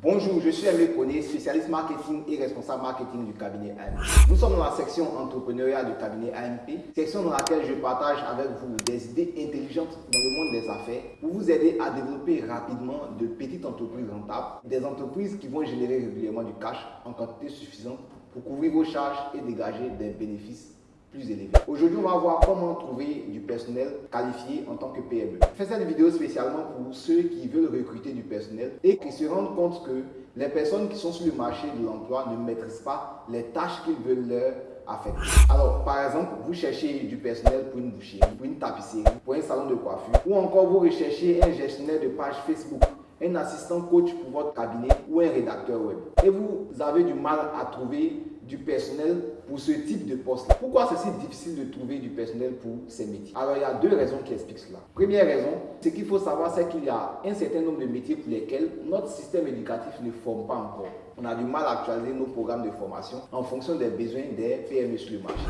Bonjour, je suis Aimé Koné, spécialiste marketing et responsable marketing du cabinet AMP. Nous sommes dans la section entrepreneuriat du cabinet AMP, section dans laquelle je partage avec vous des idées intelligentes dans le monde des affaires pour vous aider à développer rapidement de petites entreprises rentables, des entreprises qui vont générer régulièrement du cash en quantité suffisante pour couvrir vos charges et dégager des bénéfices plus élevé. Aujourd'hui, on va voir comment trouver du personnel qualifié en tant que PME. Je fais cette vidéo spécialement pour ceux qui veulent recruter du personnel et qui se rendent compte que les personnes qui sont sur le marché de l'emploi ne maîtrisent pas les tâches qu'ils veulent leur affecter. Alors, par exemple, vous cherchez du personnel pour une boucherie, pour une tapisserie, pour un salon de coiffure, ou encore vous recherchez un gestionnaire de page Facebook un assistant coach pour votre cabinet ou un rédacteur web. Et vous avez du mal à trouver du personnel pour ce type de poste. Pourquoi c'est si difficile de trouver du personnel pour ces métiers? Alors, il y a deux raisons qui expliquent cela. Première raison, ce qu'il faut savoir, c'est qu'il y a un certain nombre de métiers pour lesquels notre système éducatif ne forme pas encore. On a du mal à actualiser nos programmes de formation en fonction des besoins des PME sur le marché.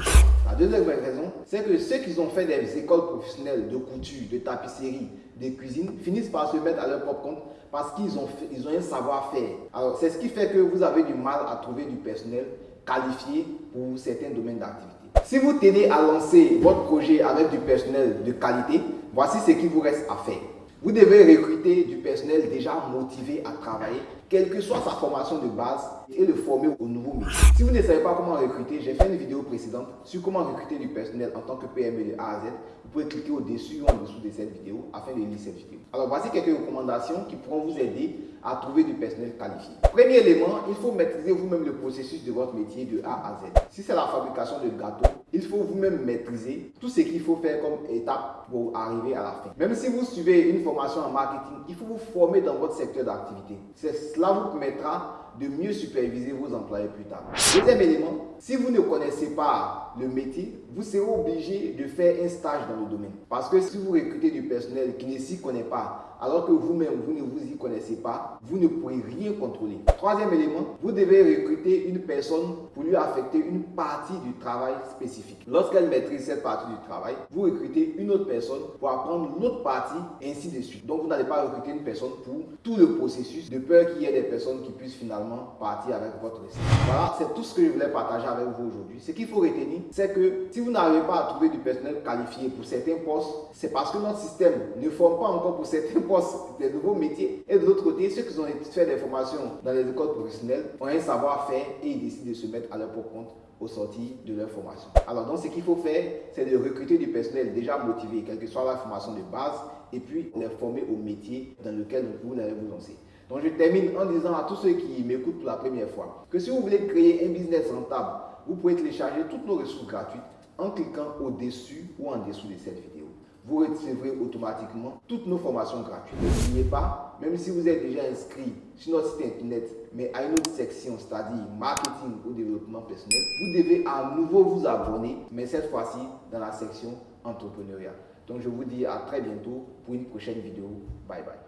La deuxième raison, c'est que ceux qui ont fait des écoles professionnelles de couture, de tapisserie, de cuisine, finissent par se mettre à leur propre compte parce qu'ils ont, ont un savoir-faire. Alors, c'est ce qui fait que vous avez du mal à trouver du personnel qualifié pour certains domaines d'activité. Si vous tenez à lancer votre projet avec du personnel de qualité, voici ce qu'il vous reste à faire. Vous devez recruter du personnel déjà motivé à travailler, quelle que soit sa formation de base, et le former au nouveau métier. Si vous ne savez pas comment recruter, j'ai fait une vidéo précédente sur comment recruter du personnel en tant que PME de A à Z. Vous pouvez cliquer au-dessus ou en dessous de cette vidéo afin de lire cette vidéo. Alors voici quelques recommandations qui pourront vous aider à trouver du personnel qualifié. Premier élément, il faut maîtriser vous-même le processus de votre métier de A à Z. Si c'est la fabrication de gâteaux, il faut vous-même maîtriser tout ce qu'il faut faire comme étape pour arriver à la fin. Même si vous suivez une formation en marketing, il faut vous former dans votre secteur d'activité. Cela vous permettra de mieux superviser vos employés plus tard. Deuxième élément, si vous ne connaissez pas le métier, vous serez obligé de faire un stage dans le domaine. Parce que si vous recrutez du personnel qui ne s'y connaît pas, alors que vous-même, vous ne vous y connaissez pas, vous ne pourrez rien contrôler. Troisième élément, vous devez recruter une personne pour lui affecter une partie du travail spécifique. Lorsqu'elle maîtrise cette partie du travail, vous recrutez une autre personne pour apprendre l'autre partie, ainsi de suite. Donc, vous n'allez pas recruter une personne pour tout le processus, de peur qu'il y ait des personnes qui puissent finalement partir avec votre récit. Voilà, c'est tout ce que je voulais partager avec vous aujourd'hui. Ce qu'il faut retenir, c'est que si vous n'arrivez pas à trouver du personnel qualifié pour certains postes, c'est parce que notre système ne forme pas encore pour certains postes des nouveaux métiers. Et de l'autre côté, ceux qui ont fait des formations dans les écoles professionnelles ont un savoir-faire et ils décident de se mettre à leur propre compte au sortir de leur formation. Alors donc ce qu'il faut faire, c'est de recruter du personnel déjà motivé, quelle que soit la formation de base, et puis les former au métier dans lequel vous allez vous lancer. Donc je termine en disant à tous ceux qui m'écoutent pour la première fois que si vous voulez créer un business rentable, vous pouvez télécharger toutes nos ressources gratuites en cliquant au-dessus ou en dessous de cette vidéo. Vous recevrez automatiquement toutes nos formations gratuites. N'oubliez pas, même si vous êtes déjà inscrit sur notre site internet, mais à une autre section, c'est-à-dire marketing ou développement personnel, vous devez à nouveau vous abonner, mais cette fois-ci dans la section entrepreneuriat. Donc je vous dis à très bientôt pour une prochaine vidéo. Bye bye.